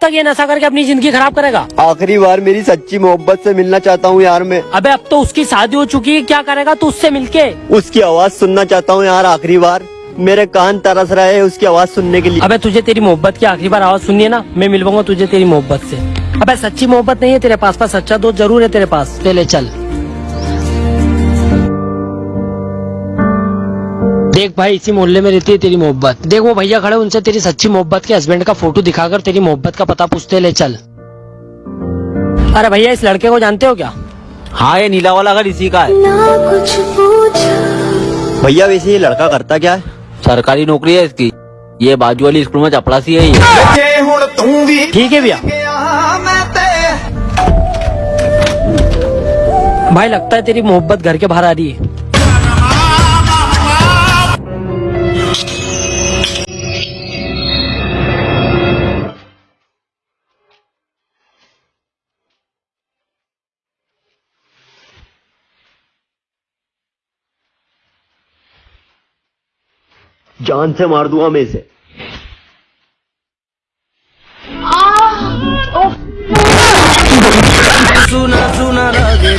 कब तक ये नशा करके अपनी ज़िंदगी खराब करेगा? आखिरी बार मेरी सच्ची मोहब्बत से मिलना चाहता हूँ यार मैं। अबे अब तो उसकी शादी हो चुकी है क्या करेगा तू उससे मिलके? उसकी आवाज़ सुनना चाहता हूँ यार आखिरी बार। मेरे कान तरस रहे हैं उसकी आवाज़ सुनने के लिए। अबे तुझे तेरी मोहब्बत की आखिरी बार आवाज़ सुननी है ना मैं मिलवाऊँगा तुझे तेरी मोहब्बत से। अबे सच्ची मोहब्बत नहीं है तेरे पास पर सच्चा दोस्त ज़रूर है तेरे पास। ले ले चल। देख भाई इसी मोहल्ले में रहती है तेरी मोहब्बत। देख वो भैया खड़े उनसे तेरी सच्ची मोहब्बत के हस्बैंड का फ़ोटो दिखाकर तेरी मोहब्बत का पता पूछते ले चल। अरे भैया इस लड़के को जानते हो क्या? हाँ ये नीला वाला घर इसी का है। भैया वैसे ये लड़का करता क्या है? सरकारी नौकरी है इसकी। ये बाजू वाली स्कूल में चपड़ासी है ये। ठीक है भैया। भाई लगता है तेरी मोहब्बत घर के बाहर आ रही है। Cante mardua meze. Ah! Of! Suna suna rage,